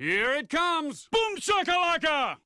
Here it comes! Boom shakalaka!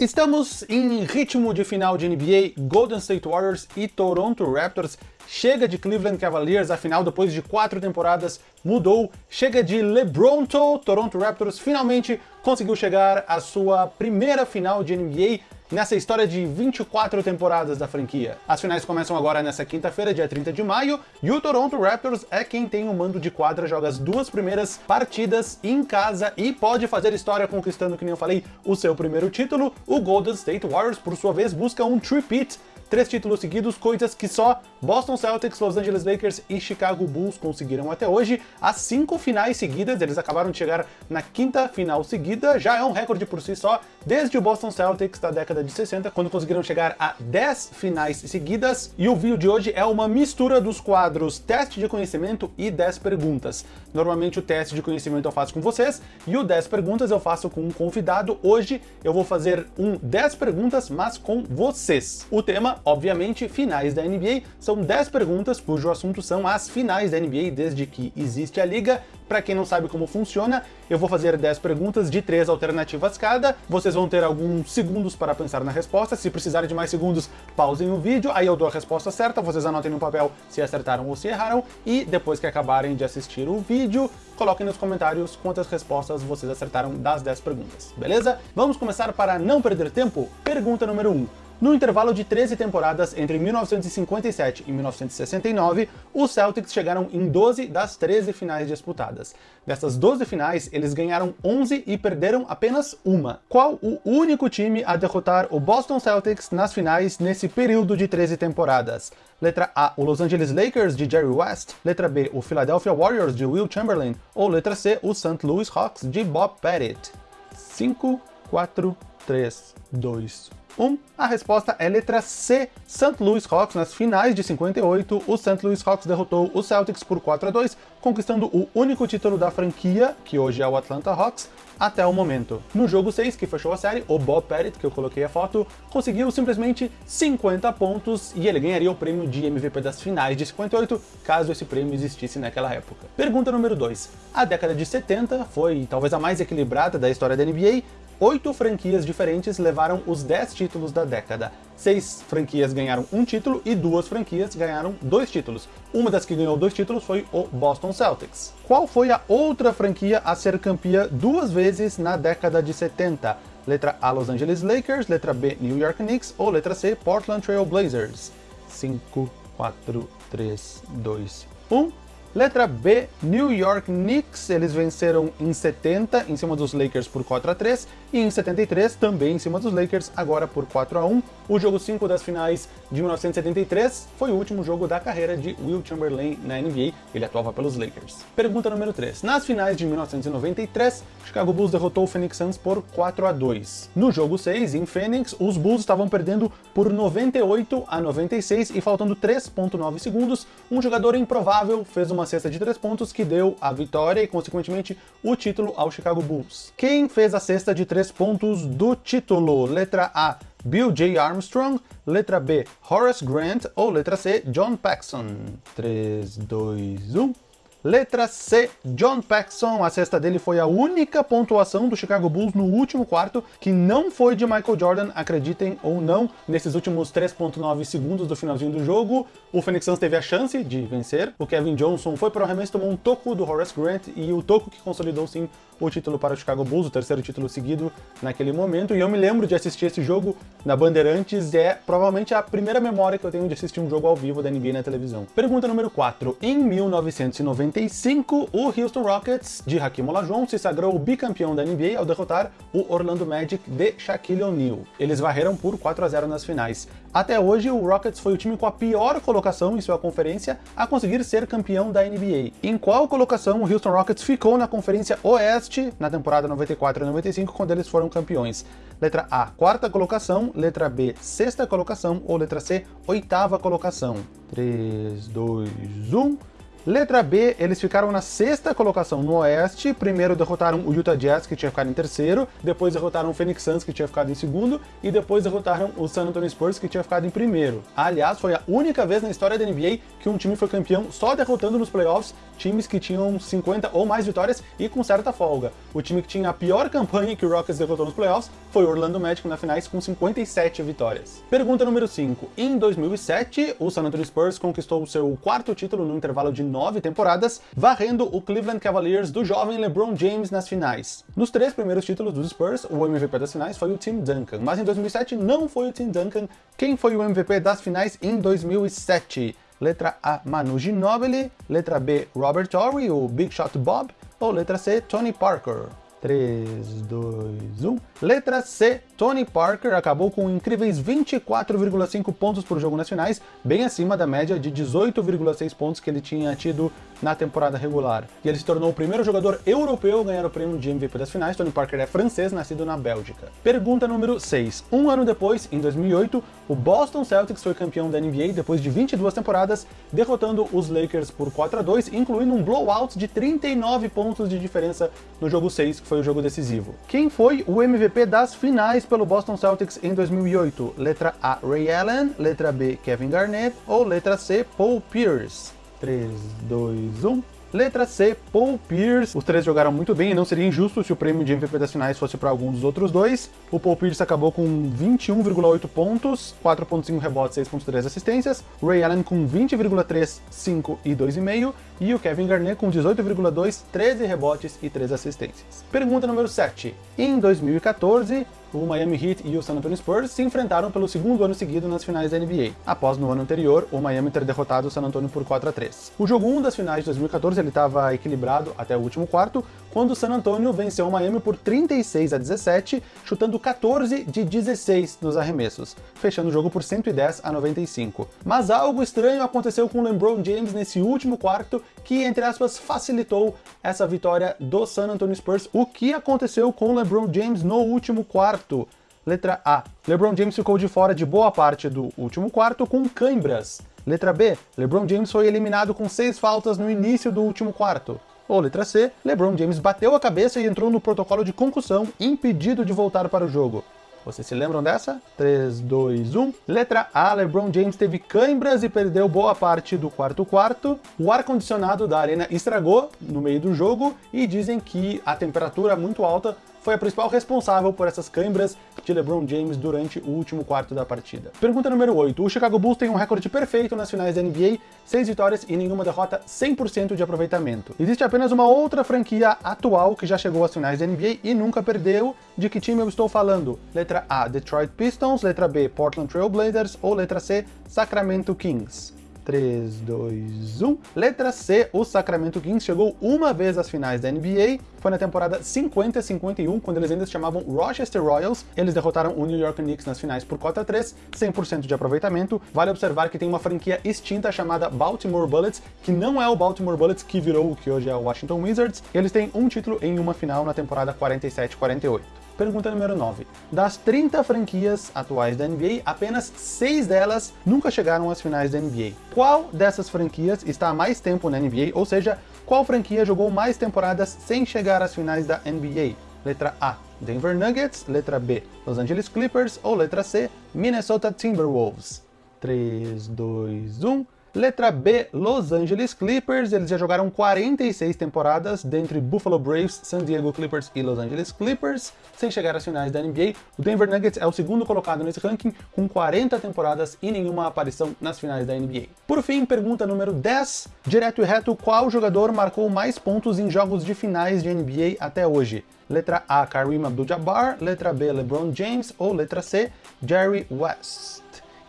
Estamos em ritmo de final de NBA, Golden State Warriors e Toronto Raptors. Chega de Cleveland Cavaliers, afinal, depois de quatro temporadas, mudou. Chega de LeBronto, Toronto Raptors finalmente conseguiu chegar à sua primeira final de NBA nessa história de 24 temporadas da franquia. As finais começam agora nessa quinta-feira, dia 30 de maio, e o Toronto Raptors é quem tem o mando de quadra, joga as duas primeiras partidas em casa e pode fazer história conquistando, que nem eu falei, o seu primeiro título. O Golden State Warriors, por sua vez, busca um tripit três títulos seguidos, coisas que só Boston Celtics, Los Angeles Lakers e Chicago Bulls conseguiram até hoje. As cinco finais seguidas, eles acabaram de chegar na quinta final seguida, já é um recorde por si só, desde o Boston Celtics da década de 60, quando conseguiram chegar a 10 finais seguidas. E o vídeo de hoje é uma mistura dos quadros teste de conhecimento e 10 perguntas. Normalmente o teste de conhecimento eu faço com vocês, e o 10 perguntas eu faço com um convidado. Hoje eu vou fazer um 10 perguntas, mas com vocês. O tema obviamente, finais da NBA. São 10 perguntas cujo assunto são as finais da NBA desde que existe a liga. Para quem não sabe como funciona, eu vou fazer 10 perguntas de 3 alternativas cada. Vocês vão ter alguns segundos para pensar na resposta. Se precisarem de mais segundos, pausem o vídeo, aí eu dou a resposta certa, vocês anotem no papel se acertaram ou se erraram, e depois que acabarem de assistir o vídeo, coloquem nos comentários quantas respostas vocês acertaram das 10 perguntas, beleza? Vamos começar para não perder tempo? Pergunta número 1. No intervalo de 13 temporadas entre 1957 e 1969, os Celtics chegaram em 12 das 13 finais disputadas. Dessas 12 finais, eles ganharam 11 e perderam apenas uma. Qual o único time a derrotar o Boston Celtics nas finais nesse período de 13 temporadas? Letra A, o Los Angeles Lakers de Jerry West. Letra B, o Philadelphia Warriors de Will Chamberlain. Ou letra C, o St. Louis Hawks de Bob Pettit. 5, 4, 3, 2, 1. A resposta é letra C, St. Louis Hawks. Nas finais de 58, o St. Louis Hawks derrotou o Celtics por 4 a 2, conquistando o único título da franquia, que hoje é o Atlanta Hawks, até o momento. No jogo 6, que fechou a série, o Bob Pettit, que eu coloquei a foto, conseguiu simplesmente 50 pontos e ele ganharia o prêmio de MVP das finais de 58, caso esse prêmio existisse naquela época. Pergunta número 2. A década de 70 foi talvez a mais equilibrada da história da NBA, oito franquias diferentes levaram os 10 títulos da década. Seis franquias ganharam um título e duas franquias ganharam dois títulos. Uma das que ganhou dois títulos foi o Boston Celtics. Qual foi a outra franquia a ser campeã duas vezes na década de 70? Letra A, Los Angeles Lakers, letra B, New York Knicks ou letra C, Portland Trail Blazers? 5, 4, 3, 2, 1... Letra B, New York Knicks, eles venceram em 70 em cima dos Lakers por 4 a 3 e em 73 também em cima dos Lakers, agora por 4 a 1. O jogo 5 das finais de 1973 foi o último jogo da carreira de Will Chamberlain na NBA, ele atuava pelos Lakers. Pergunta número 3. Nas finais de 1993, Chicago Bulls derrotou o Phoenix Suns por 4 a 2. No jogo 6, em Phoenix, os Bulls estavam perdendo por 98 a 96 e faltando 3.9 segundos, um jogador improvável fez uma cesta de três pontos que deu a vitória e, consequentemente, o título ao Chicago Bulls. Quem fez a cesta de três pontos do título? Letra A, Bill J. Armstrong, letra B, Horace Grant ou letra C, John Paxson? 3, 2, 1... Letra C, John Paxson. A cesta dele foi a única pontuação do Chicago Bulls no último quarto, que não foi de Michael Jordan, acreditem ou não. Nesses últimos 3.9 segundos do finalzinho do jogo, o Phoenix Suns teve a chance de vencer. O Kevin Johnson foi para o arremesso, tomou um toco do Horace Grant, e o toco que consolidou sim o título para o Chicago Bulls, o terceiro título seguido naquele momento. E eu me lembro de assistir esse jogo na Bandeirantes, é provavelmente a primeira memória que eu tenho de assistir um jogo ao vivo da NBA na televisão. Pergunta número 4. Em 1990, 95, o Houston Rockets de Hakim Olajuwon se sagrou bicampeão da NBA ao derrotar o Orlando Magic de Shaquille O'Neal. Eles varreram por 4 a 0 nas finais. Até hoje, o Rockets foi o time com a pior colocação em sua conferência a conseguir ser campeão da NBA. Em qual colocação o Houston Rockets ficou na Conferência Oeste na temporada 94 e 95, quando eles foram campeões? Letra A, quarta colocação, letra B, sexta colocação ou letra C, oitava colocação? 3, 2, 1... Letra B, eles ficaram na sexta colocação no Oeste. Primeiro derrotaram o Utah Jazz, que tinha ficado em terceiro. Depois derrotaram o Phoenix Suns, que tinha ficado em segundo. E depois derrotaram o San Antonio Spurs, que tinha ficado em primeiro. Aliás, foi a única vez na história da NBA que um time foi campeão só derrotando nos playoffs times que tinham 50 ou mais vitórias e com certa folga. O time que tinha a pior campanha que o Rockets derrotou nos playoffs foi o Orlando Magic na finais com 57 vitórias. Pergunta número 5. Em 2007, o San Antonio Spurs conquistou o seu quarto título no intervalo de nove temporadas, varrendo o Cleveland Cavaliers do jovem LeBron James nas finais. Nos três primeiros títulos dos Spurs, o MVP das finais foi o Tim Duncan, mas em 2007 não foi o Tim Duncan. Quem foi o MVP das finais em 2007? Letra A, Manu Ginobili. Letra B, Robert Horry, o Big Shot Bob. Ou letra C, Tony Parker. 3, 2, 1. Letra C, Tony Parker acabou com incríveis 24,5 pontos por jogo nas finais, bem acima da média de 18,6 pontos que ele tinha tido na temporada regular. E ele se tornou o primeiro jogador europeu a ganhar o prêmio de MVP das finais. Tony Parker é francês, nascido na Bélgica. Pergunta número 6. Um ano depois, em 2008, o Boston Celtics foi campeão da NBA depois de 22 temporadas, derrotando os Lakers por 4 a 2, incluindo um blowout de 39 pontos de diferença no jogo 6, que foi o jogo decisivo. Quem foi o MVP das finais pelo Boston Celtics em 2008? Letra A, Ray Allen, letra B, Kevin Garnett ou letra C, Paul Pierce? 3, 2, 1... Letra C, Paul Pierce. Os três jogaram muito bem e não seria injusto se o prêmio de MVP das finais fosse para algum dos outros dois. O Paul Pierce acabou com 21,8 pontos, 4,5 rebotes, 6,3 assistências. Ray Allen com 20,3, 5 e 2,5. E o Kevin Garnett com 18,2, 13 rebotes e 3 assistências. Pergunta número 7. Em 2014, o Miami Heat e o San Antonio Spurs se enfrentaram pelo segundo ano seguido nas finais da NBA, após no ano anterior o Miami ter derrotado o San Antonio por 4 a 3. O jogo 1 das finais de 2014 ele estava equilibrado até o último quarto, quando o San Antonio venceu o Miami por 36 a 17, chutando 14 de 16 nos arremessos, fechando o jogo por 110 a 95. Mas algo estranho aconteceu com o LeBron James nesse último quarto, que, entre aspas, facilitou essa vitória do San Antonio Spurs. O que aconteceu com o LeBron James no último quarto? Letra A. LeBron James ficou de fora de boa parte do último quarto com cãibras. Letra B. LeBron James foi eliminado com seis faltas no início do último quarto. Ou letra C, LeBron James bateu a cabeça e entrou no protocolo de concussão, impedido de voltar para o jogo. Vocês se lembram dessa? 3, 2, 1. Letra A, LeBron James teve câimbras e perdeu boa parte do quarto quarto. O ar-condicionado da arena estragou no meio do jogo e dizem que a temperatura muito alta foi a principal responsável por essas câimbras de LeBron James durante o último quarto da partida. Pergunta número 8. O Chicago Bulls tem um recorde perfeito nas finais da NBA, 6 vitórias e nenhuma derrota, 100% de aproveitamento. Existe apenas uma outra franquia atual que já chegou às finais da NBA e nunca perdeu. De que time eu estou falando? Letra A, Detroit Pistons, letra B, Portland Trail Blazers ou letra C, Sacramento Kings? 3, 2, 1. Letra C, o Sacramento Kings chegou uma vez às finais da NBA, foi na temporada 50-51, quando eles ainda se chamavam Rochester Royals. Eles derrotaram o New York Knicks nas finais por 4 a 3, 100% de aproveitamento. Vale observar que tem uma franquia extinta chamada Baltimore Bullets, que não é o Baltimore Bullets que virou o que hoje é o Washington Wizards. Eles têm um título em uma final na temporada 47-48. Pergunta número 9. Das 30 franquias atuais da NBA, apenas 6 delas nunca chegaram às finais da NBA. Qual dessas franquias está há mais tempo na NBA, ou seja, qual franquia jogou mais temporadas sem chegar às finais da NBA? Letra A, Denver Nuggets, letra B, Los Angeles Clippers ou letra C, Minnesota Timberwolves? 3, 2, 1... Letra B, Los Angeles Clippers, eles já jogaram 46 temporadas, dentre Buffalo Braves, San Diego Clippers e Los Angeles Clippers, sem chegar às finais da NBA. O Denver Nuggets é o segundo colocado nesse ranking, com 40 temporadas e nenhuma aparição nas finais da NBA. Por fim, pergunta número 10, direto e reto, qual jogador marcou mais pontos em jogos de finais de NBA até hoje? Letra A, Kareem Abdul-Jabbar, letra B, LeBron James ou letra C, Jerry West?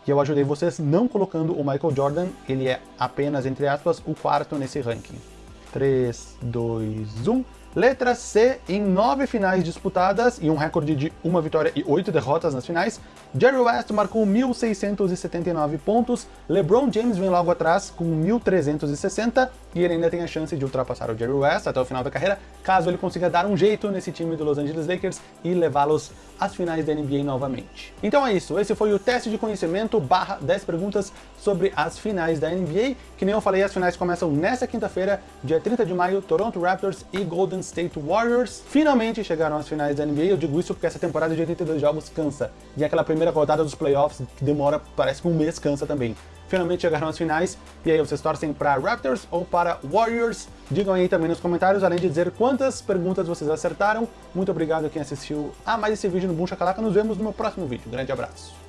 Que eu ajudei vocês não colocando o Michael Jordan, ele é apenas, entre aspas, o quarto nesse ranking. 3, 2, 1... Letra C, em nove finais disputadas e um recorde de uma vitória e oito derrotas nas finais, Jerry West marcou 1.679 pontos, LeBron James vem logo atrás com 1.360 e ele ainda tem a chance de ultrapassar o Jerry West até o final da carreira, caso ele consiga dar um jeito nesse time do Los Angeles Lakers e levá-los às finais da NBA novamente. Então é isso, esse foi o teste de conhecimento barra 10 perguntas sobre as finais da NBA, que nem eu falei, as finais começam nesta quinta-feira, dia 30 de maio, Toronto Raptors e Golden State Warriors finalmente chegaram às finais da NBA, eu digo isso porque essa temporada de 82 jogos cansa, e aquela primeira rodada dos playoffs que demora, parece que um mês cansa também finalmente chegaram às finais. E aí, vocês torcem para Raptors ou para Warriors? Digam aí também nos comentários, além de dizer quantas perguntas vocês acertaram. Muito obrigado a quem assistiu a mais esse vídeo no Boom Shakalaka. Nos vemos no meu próximo vídeo. Grande abraço.